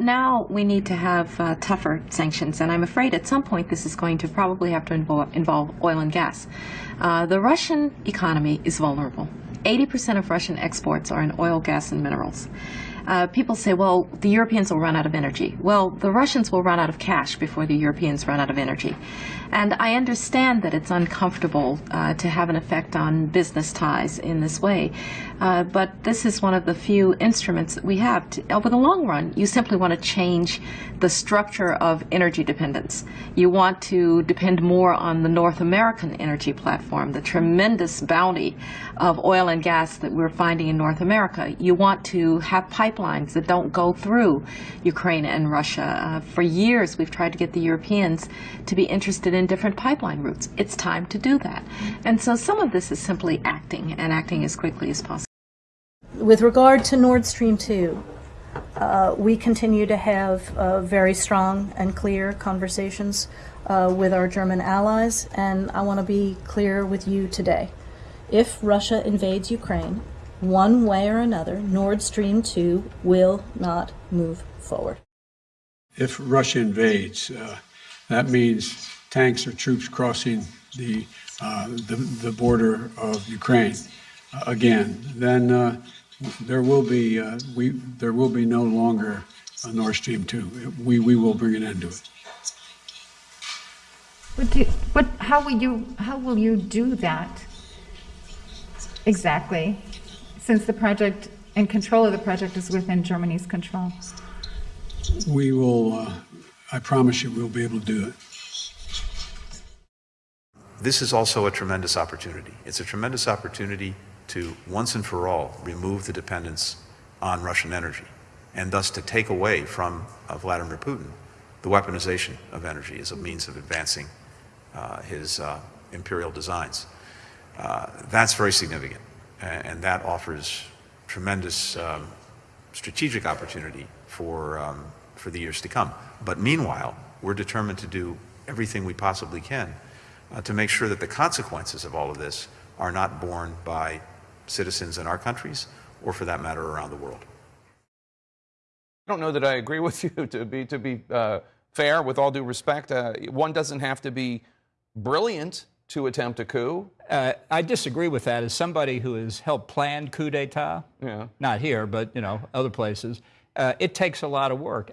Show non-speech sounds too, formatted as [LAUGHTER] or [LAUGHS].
Now we need to have uh, tougher sanctions, and I'm afraid at some point this is going to probably have to involve, involve oil and gas. Uh, the Russian economy is vulnerable. 80% of Russian exports are in oil, gas, and minerals. Uh, people say, well, the Europeans will run out of energy. Well, the Russians will run out of cash before the Europeans run out of energy. And I understand that it's uncomfortable uh, to have an effect on business ties in this way. Uh, but this is one of the few instruments that we have. To, over the long run, you simply want to change the structure of energy dependence. You want to depend more on the North American energy platform, the tremendous bounty of oil and gas that we're finding in North America. You want to have pipelines that don't go through Ukraine and Russia. Uh, for years, we've tried to get the Europeans to be interested in different pipeline routes. It's time to do that. And so some of this is simply acting and acting as quickly as possible. With regard to Nord Stream 2, uh, we continue to have uh, very strong and clear conversations uh, with our German allies, and I want to be clear with you today. If Russia invades Ukraine, one way or another, Nord Stream 2 will not move forward. If Russia invades, uh, that means tanks or troops crossing the, uh, the, the, border of Ukraine uh, again. Then there will be uh, we there will be no longer a Nord Stream two. We we will bring an end to it. What do, what, how will you, how will you do that exactly, since the project and control of the project is within Germany's control? We will, uh, I promise you, we'll be able to do it. This is also a tremendous opportunity. It's a tremendous opportunity to once and for all remove the dependence on Russian energy and thus to take away from uh, Vladimir Putin the weaponization of energy as a means of advancing uh, his uh, imperial designs. Uh, that's very significant and, and, that offers tremendous um, strategic opportunity for, um, for the years to come. But meanwhile, we're determined to do everything we possibly can uh, to make sure that the consequences of all of this are not borne by citizens in our countries, or for that matter, around the world. I don't know that I agree [LAUGHS] with you to be, to be uh, fair, with all due respect. Uh, one doesn't have to be brilliant to attempt a coup. Uh, I disagree with that. As somebody who has helped plan coup d'etat, yeah. not here, but you know other places, uh, it takes a lot of work.